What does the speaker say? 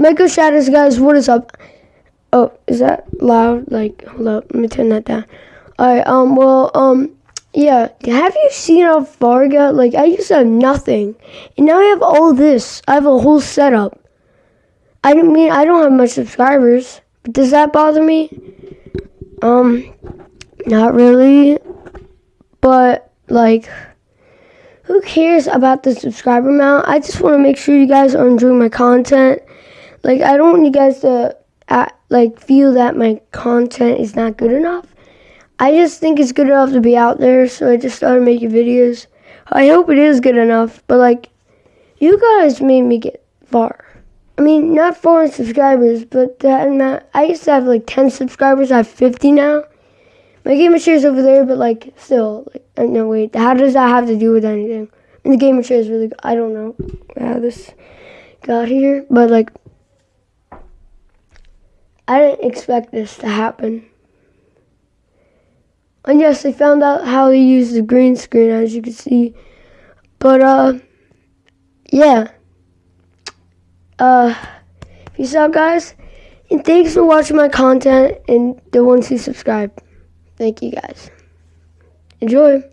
Michael Shadows, guys, what is up? Oh, is that loud? Like, hold up, let me turn that down. Alright, um, well, um, yeah. Have you seen how far I got? Like, I used to have nothing. And now I have all this. I have a whole setup. I don't mean, I don't have much subscribers. But does that bother me? Um, not really. But, like, who cares about the subscriber amount? I just want to make sure you guys are enjoying my content. Like, I don't want you guys to, like, feel that my content is not good enough. I just think it's good enough to be out there, so I just started making videos. I hope it is good enough, but like, you guys made me get far. I mean, not far in subscribers, but that. I used to have like 10 subscribers. I have 50 now. My game of is over there, but like, still, like, uh, no wait. How does that have to do with anything? And the game of is really. I don't know how this got here, but like, I didn't expect this to happen. And yes, they found out how to use the green screen, as you can see. But, uh, yeah. Uh, peace out, guys. And thanks for watching my content and the ones who subscribe. Thank you, guys. Enjoy.